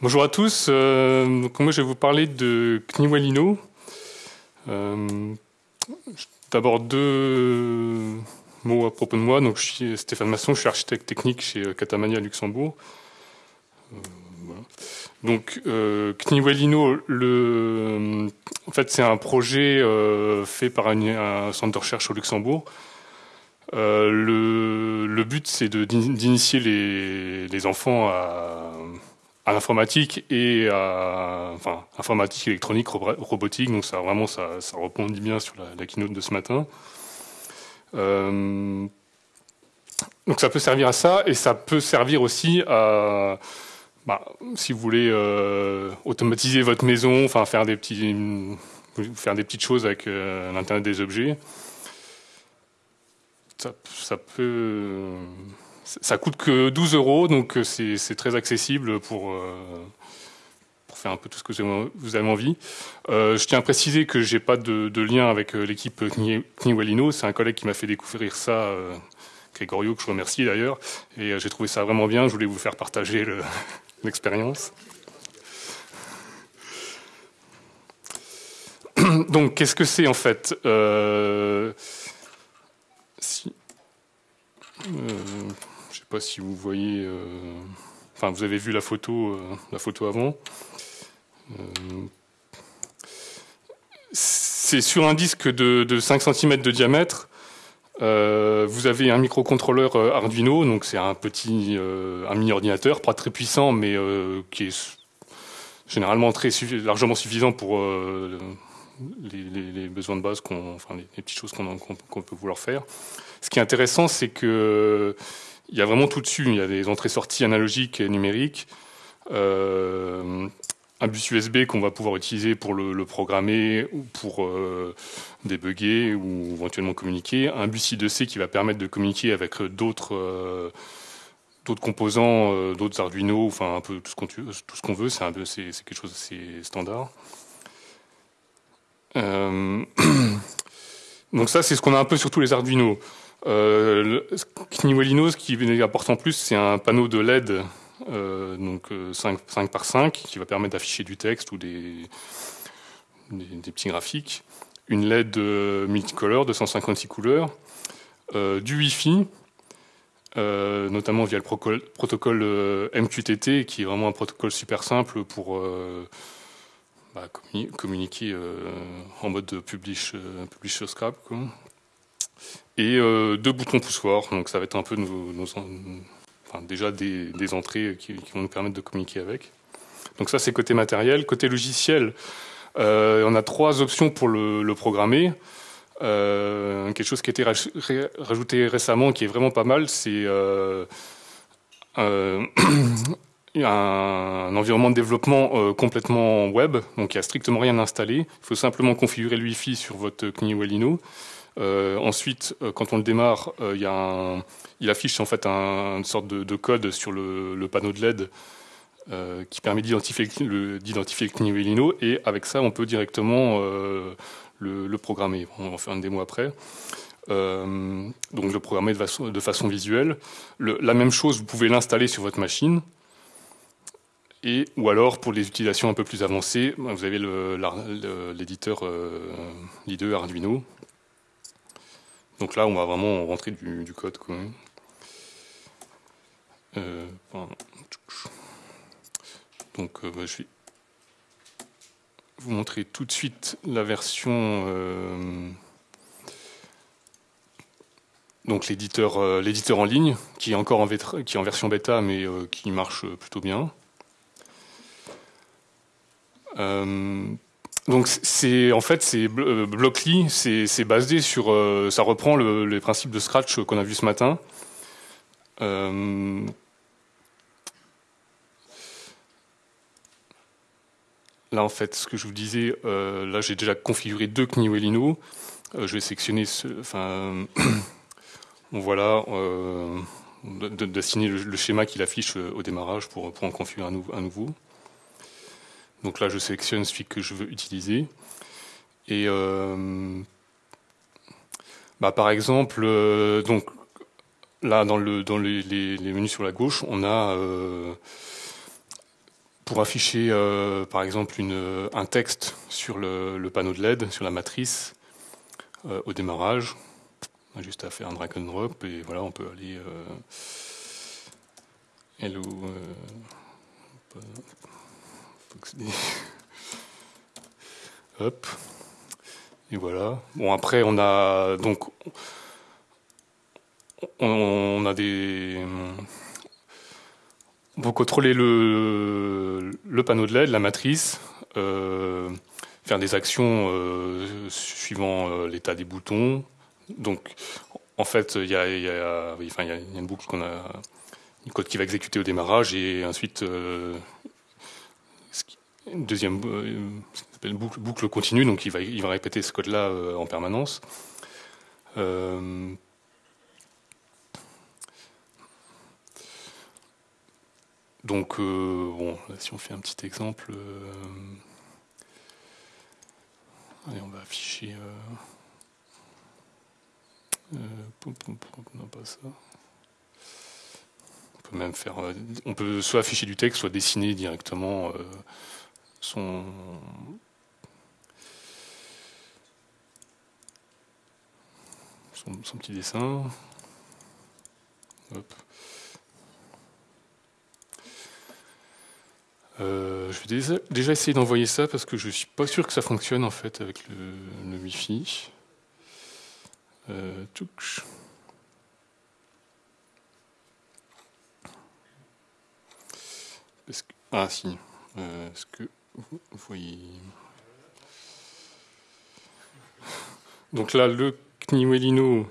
Bonjour à tous. Euh, moi, je vais vous parler de Kniwalino. Euh, D'abord deux mots à propos de moi. Je suis Stéphane Masson, je suis architecte technique chez Catamania Luxembourg. Euh. Donc, euh, Kniwalino, c'est un projet euh, fait par un, centre de recherche au Luxembourg. Euh, le, le, but, c'est d'initier les, les enfants à à l'informatique et à enfin informatique, électronique, robotique. Donc ça vraiment ça, ça rebondit bien sur la, keynote de ce matin. Euh, donc ça peut servir à ça et ça peut servir aussi à bah, si vous voulez euh, automatiser votre maison, enfin faire des petits faire des petites choses avec euh, l'internet des objets. Ça peut ça coûte que 12 euros, donc euh, c'est très accessible pour, euh, pour, faire un peu tout ce que vous avez envie. Euh, je tiens à préciser que j'ai pas de, lien avec l'équipe Kniwalino. C'est un collègue qui m'a fait découvrir ça, euh, Grégorio, que je remercie d'ailleurs. Et j'ai trouvé ça vraiment bien. Je voulais vous faire partager l'expérience. donc, qu'est-ce que c'est en fait pas si vous voyez. Euh, enfin, vous avez vu la photo, euh, la photo avant. Euh, c'est sur un disque de, de 5 cm de diamètre. vous avez un microcontrôleur Arduino, donc c'est un petit, mini ordinateur, pas très puissant, mais qui est généralement très largement suffisant pour les, besoins de base, enfin les, petites choses qu'on qu qu peut vouloir faire. Ce qui est intéressant, c'est que il y a vraiment tout dessus. Il y a des entrées-sorties analogiques et numériques. Euh, un bus USB qu'on va pouvoir utiliser pour le, programmer ou pour euh, débugger ou éventuellement communiquer. Un bus I2C qui va permettre de communiquer avec d'autres euh, d'autres composants, d'autres Arduino, enfin un peu tout ce qu'on veut. C'est quelque chose d'assez standard. Donc ça, c'est ce qu'on a un peu sur tous les Arduino. Euh, ce qui apporte en plus, c'est un panneau de LED euh, donc 5, 5, par 5 qui va permettre d'afficher du texte ou des, petits graphiques. Une LED euh, multicolore de 156 couleurs. Euh, du Wi-Fi, euh, notamment via le protocole, euh, MQTT, qui est vraiment un protocole super simple pour bah, communiquer en mode publish, publish scrap. Et euh, deux boutons poussoirs. Donc ça va être un peu nos, déjà des, entrées qui, vont nous permettre de communiquer avec. Donc ça c'est côté matériel. Côté logiciel, euh, on a trois options pour le, programmer. Euh, quelque chose qui a été rajouté récemment, qui est vraiment pas mal, c'est un, environnement de développement complètement web, donc il n'y a strictement rien installé. Il faut simplement configurer le Wi-Fi sur votre Kniwelino. Euh, ensuite, euh, quand on le démarre, euh, il, affiche en fait un, une sorte de, de code sur le, panneau de LED euh, qui permet d'identifier le, Knivelino et avec ça, on peut directement euh, le, programmer. On va faire une démo après. Euh, donc le programmer de façon, visuelle. Le, la même chose, vous pouvez l'installer sur votre machine. Et, ou alors, pour les utilisations un peu plus avancées, vous avez l'éditeur euh, l'IDE Arduino donc là, on va vraiment rentrer du, code. Euh, donc, euh, bah, je vais vous montrer tout de suite la version. Euh, donc l'éditeur, l'éditeur en ligne, qui est encore en, qui est en version bêta, mais qui marche plutôt bien. Donc c'est en fait c'est euh, Blockly, c'est basé sur euh, ça reprend le, les principes de Scratch qu'on a vu ce matin. Euh, là en fait ce que je vous disais, là j'ai déjà configuré deux Kniwelino. Je vais sélectionner ce, enfin voilà d'assigner le, schéma qu'il affiche au démarrage pour, pour en configurer un nouveau. Donc là, je sélectionne celui que je veux utiliser. Et euh, bah, par exemple, euh, donc là dans, le, dans les, menus sur la gauche, on a euh, pour afficher par exemple une, un texte sur le, panneau de LED, sur la matrice, au démarrage. On a juste à faire un drag and drop et voilà, on peut aller. Euh, Hop. Et voilà. Bon, après, on a donc. On a des. On peut contrôler le, le panneau de LED, la matrice, euh, faire des actions euh, suivant euh, l'état des boutons. Donc, en fait, il y a, y a, une boucle qu'on a, une code qui va exécuter au démarrage et ensuite une deuxième boucle, boucle continue, donc il va, répéter ce code-là en permanence. Donc, euh, bon, si on fait un petit exemple, euh, allez, on va afficher. Euh, non, pas ça. On peut même faire. on peut soit afficher du texte, soit dessiner directement son. son, petit dessin. Euh, je vais déjà, essayer d'envoyer ça parce que je suis pas sûr que ça fonctionne en fait avec le, Wi-Fi. Euh, ah si. Euh, est-ce que voyez Donc là, le Kniwelino.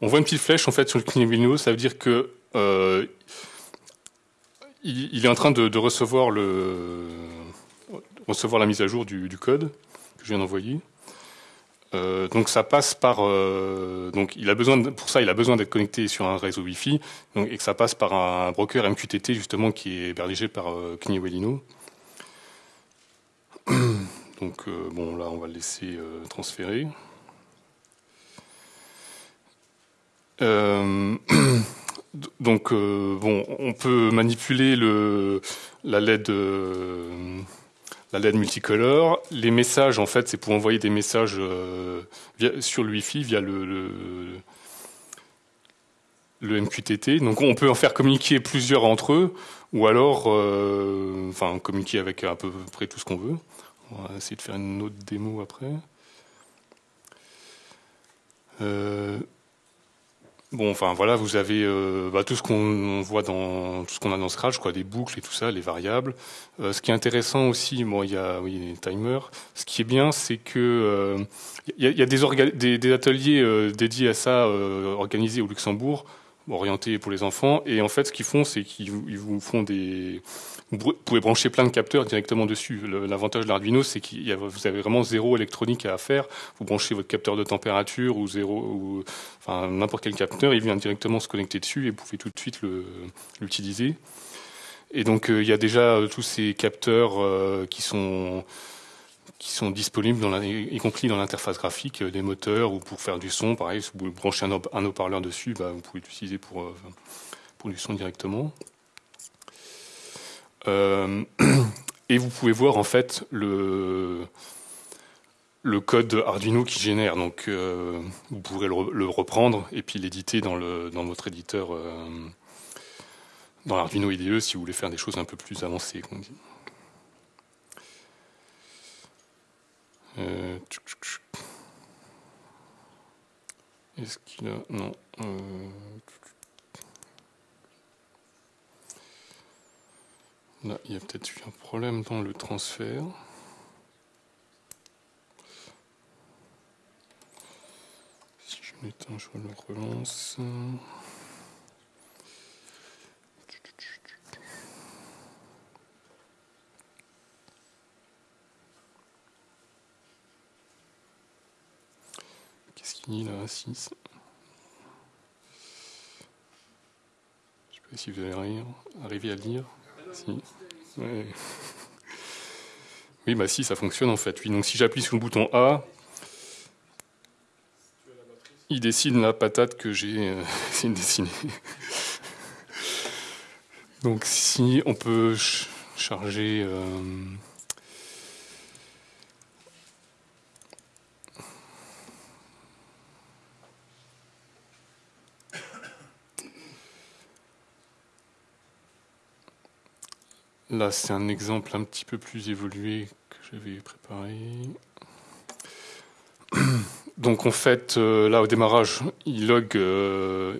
On voit une petite flèche en fait sur le Kniwelino. Ça veut dire que euh, il, est en train de, recevoir, le, recevoir la mise à jour du, code que je viens d'envoyer. Euh, donc ça passe par euh, donc il a besoin pour ça il a besoin d'être connecté sur un réseau Wi-Fi et que ça passe par un broker MQTT justement qui est hébergé par euh, donc bon là on va le laisser transférer. Donc, euh, bon, on peut manipuler le, la LED, euh, la LED multicolore. Les messages, en fait, c'est pour envoyer des messages euh, sur le Wi-Fi via le, MQTT. Donc, on peut en faire communiquer plusieurs entre eux, ou alors, enfin, communiquer avec à peu près tout ce qu'on veut. On va essayer de faire une autre démo après. Bon, enfin voilà, vous avez euh, bah, tout ce qu'on voit dans tout ce qu'on a dans Scratch, quoi, des boucles et tout ça, les variables. Euh, ce qui est intéressant aussi, bon, il y a oui, les timers. Ce qui est bien, c'est que il euh, y, a, des, des, ateliers dédiés à ça organisés au Luxembourg, orientés pour les enfants. Et en fait, ce qu'ils font, c'est qu'ils vous font des vous pouvez brancher plein de capteurs directement dessus. L'avantage de l'Arduino, c'est que vous avez vraiment zéro électronique à faire. Vous branchez votre capteur de température ou zéro, ou, enfin n'importe quel capteur, il vient directement se connecter dessus et vous pouvez tout de suite l'utiliser. Et donc euh, il y a déjà euh, tous ces capteurs euh, qui sont disponibles, dans la, y compris dans l'interface graphique, des moteurs ou pour faire du son. Pareil, si vous branchez un, haut-parleur dessus, bah, vous pouvez l'utiliser pour, pour du son directement. Euh, et vous pouvez voir en fait le, le code Arduino qui génère. Donc euh, vous pourrez le, reprendre et puis l'éditer dans, dans votre éditeur, euh, dans l'Arduino IDE si vous voulez faire des choses un peu plus avancées. Est-ce qu'il a... Non. Il y a peut-être eu un problème dans le transfert. Si je m'éteins, je le relance. Qu'est-ce qu'il dit là 6 Je sais pas si vous allez arriver à lire. Oui, bah si, ça fonctionne en fait. Donc si j'appuie sur le bouton A, il dessine la patate que j'ai euh, essayé de dessiner. Donc si on peut charger... Là, c'est un exemple un petit peu plus évolué que j'avais préparé. Donc en fait, euh, là au démarrage, il log, euh,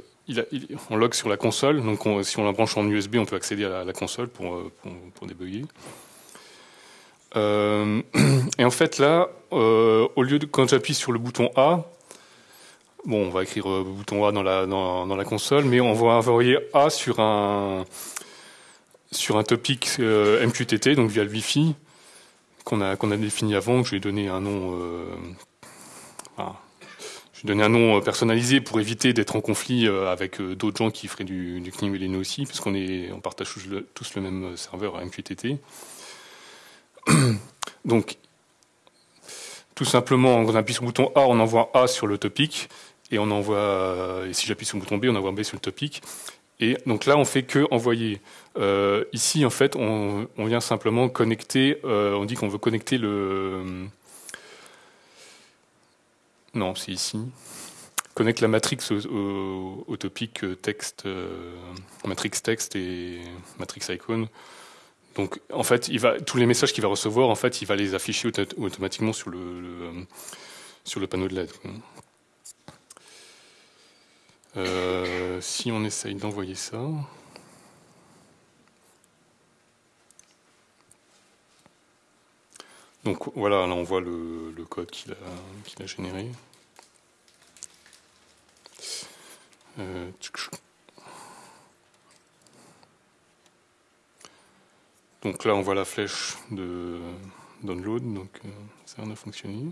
on log sur la console. Donc si on la branche en USB, on peut accéder à la, console pour, euh, débugger. et en fait là, au lieu de quand j'appuie sur le bouton A, bon, on va écrire bouton A dans la, dans la console, mais on va envoyer A sur un sur un topic euh, MQTT, donc via le Wi-Fi, qu'on a, qu'on défini avant, je lui ai donné un nom, euh, donné un nom euh, personnalisé pour éviter d'être en conflit avec d'autres gens qui feraient du, du CNIM aussi, puisqu'on est, on partage tous le, même serveur MQTT. Donc, tout simplement, on appuie sur le bouton A, on envoie A sur le topic, et on envoie, et si j'appuie sur le bouton B, on envoie B sur le topic. Et donc là, on fait que envoyer. Euh, ici, en fait, on, vient simplement connecter. Euh, on dit qu'on veut connecter le. Non, c'est ici. Connecte la matrix au, topic texte, euh, matrix texte et matrix icon. Donc, en fait, il va tous les messages qu'il va recevoir, en fait, il va les afficher automatiquement sur le, sur le panneau de LED. Euh, si on essaye d'envoyer ça. Donc voilà, là on voit le, code qu'il a, généré. Euh, donc là on voit la flèche de download, donc euh, ça a fonctionné.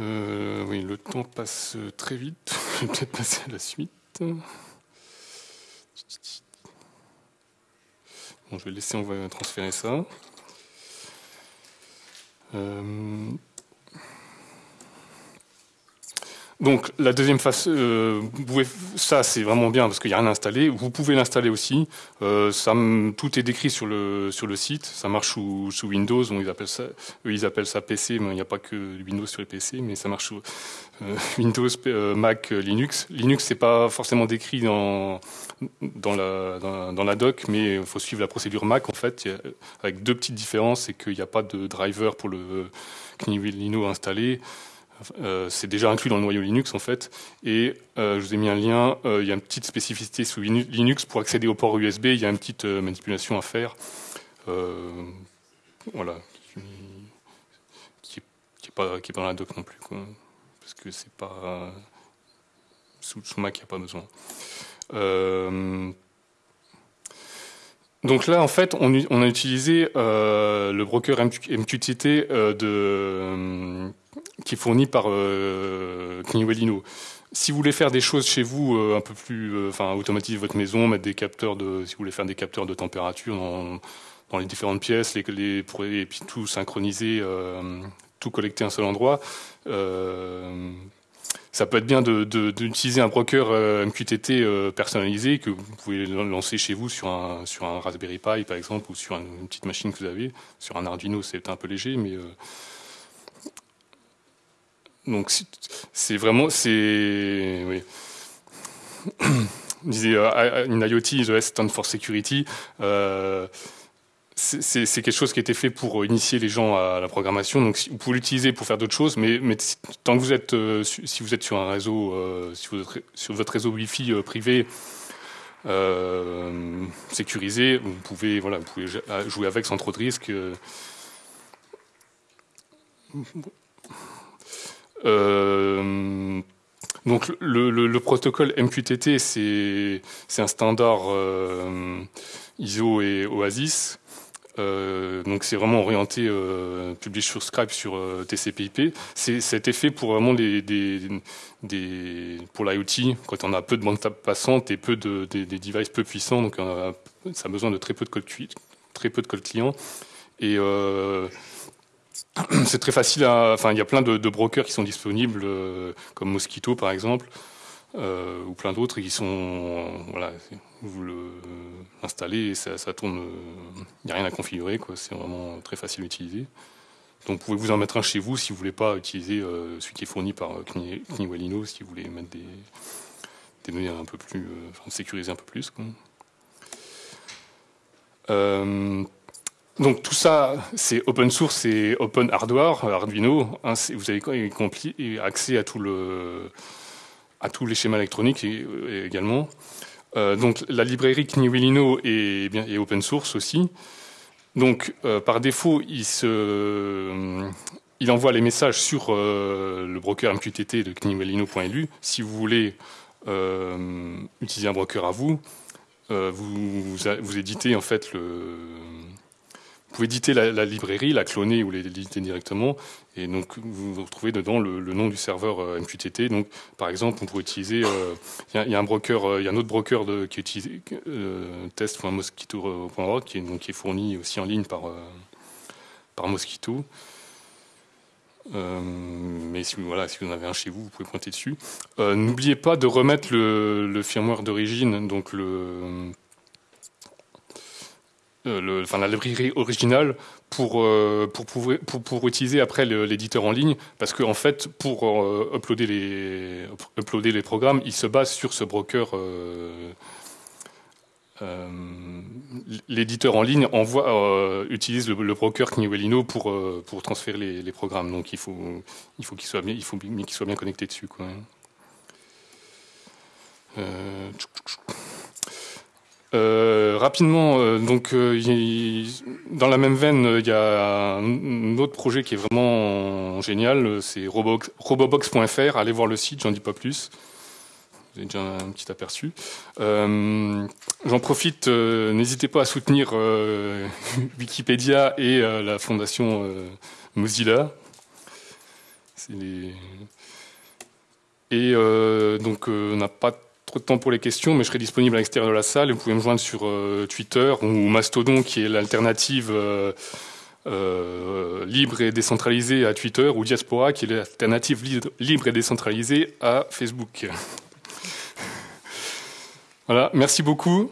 Euh, oui, le temps passe très vite. Je vais peut-être passer à la suite. Bon, je vais laisser, on va transférer ça. Euh, Donc la deuxième phase, euh, ça c'est vraiment bien parce qu'il n'y a rien à installer. Vous pouvez l'installer aussi. Euh, tout est décrit sur le site. Ça marche sous, Windows. ils appellent ça, eux, ils appellent ça PC, mais il n'y a pas que Windows sur les PC, mais ça marche sous euh, Windows, Mac, Linux. Linux c'est pas forcément décrit dans la doc, mais il faut suivre la procédure Mac en fait, avec deux petites différences, c'est qu'il n'y a pas de driver pour le Linux installé. Euh, c'est déjà inclus dans le noyau Linux en fait. Et euh, je vous ai mis un lien. Euh, il y a une petite spécificité sous Linux pour accéder au port USB. Il y a une petite manipulation à faire. voilà, qui, qui, est, pas pas dans la doc non plus, parce que c'est pas sous, Mac, il n'y a pas besoin. Donc là, en fait, on, on a utilisé le broker MQTT de qui est fourni par euh, Si vous voulez faire des choses chez vous euh, un peu plus, euh, enfin automatiser votre maison, mettre des capteurs de, si vous voulez faire des capteurs de température dans, les différentes pièces, les, les pour, et puis tout synchroniser, euh, tout collecter à un seul endroit. ça peut être bien d'utiliser un broker MQTT personnalisé que vous pouvez lancer chez vous sur un, sur un Raspberry Pi par exemple ou sur une petite machine que vous avez. Sur un Arduino, c'est un peu léger, mais donc c'est vraiment, c'est, oui. disait in IoT, the S stand for security. Euh, c'est quelque chose qui a été fait pour initier les gens à la programmation. Donc, vous pouvez l'utiliser pour faire d'autres choses, mais, tant que vous êtes, euh, si vous êtes sur un réseau, euh, si vous êtes sur votre réseau Wi-Fi euh, privé euh, sécurisé, vous pouvez, voilà, vous pouvez jouer avec sans trop de risques. Euh, donc le, protocole MQTT, c'est un standard euh, ISO et Oasis. donc c'est vraiment orienté euh, publish sur Skype sur TCP/IP. C'était fait pour vraiment pour l'IoT quand on a peu de bande passante et peu de des, des devices peu puissants, donc ça a besoin de très peu de code très peu de code client et c'est très facile à. Enfin, il y a plein de, brokers qui sont disponibles, euh, comme Mosquito par exemple, euh, ou plein d'autres qui sont. Voilà, vous l'installez et ça, tourne. Il n'y a rien à configurer, quoi. C'est vraiment très facile à utiliser. Donc, vous pouvez vous en mettre un chez vous si vous voulez pas utiliser euh, celui qui est fourni par Kniwelino, si vous voulez mettre des, des données un peu plus. enfin, sécuriser un peu plus, quoi. Donc tout ça, c'est open source, c'est open hardware, Arduino. Hein, vous avez accès à tout le à tous les schémas électroniques également. Euh, donc la librairie Kniwilino est open source aussi. Donc euh, par défaut, il se il envoie les messages sur euh, le broker MQTT de kniwilino.lu. Si vous voulez utiliser un broker à vous, vous, vous éditez en fait le pouvez éditer la, librairie, la cloner ou l'éditer directement, et donc vous retrouvez dedans le, nom du serveur euh, MQTT. Donc, par exemple, on pourrait utiliser, euh, il y, a un broker, euh, y a un autre broker qui utilise test.mosquito.org qui est qui est fourni aussi en ligne par par Mosquito. mais si, voilà, si vous en avez un chez vous, vous pouvez pointer dessus. N'oubliez pas de remettre le, le firmware d'origine, donc le le, enfin, la librairie originale pour, euh, pour, pour, pour, utiliser après l'éditeur en ligne, parce qu'en en fait, pour euh, uploader, les, uploader les programmes, il se base sur ce broker. l'éditeur en ligne envoie, utilise le, broker Kniwelino pour, pour transférer les, les, programmes. Donc il faut il faut qu'il soit bien il faut qu'il soit bien connecté dessus. Quoi. Euh, rapidement, euh, donc euh, dans la même veine, il y a un, autre projet qui est vraiment génial, c'est robobox.fr. Allez voir le site, j'en dis pas plus. Vous avez déjà un petit aperçu. J'en profite, n'hésitez pas à soutenir Wikipédia et la fondation Mozilla. Et donc, on n'a pas de temps pour les questions, mais je serai disponible à l'extérieur de la salle. Vous pouvez me joindre sur euh, Twitter ou Mastodon, qui est l'alternative euh, euh, libre et décentralisée à Twitter, ou Diaspora, qui est l'alternative libre et décentralisée à Facebook. voilà, merci beaucoup.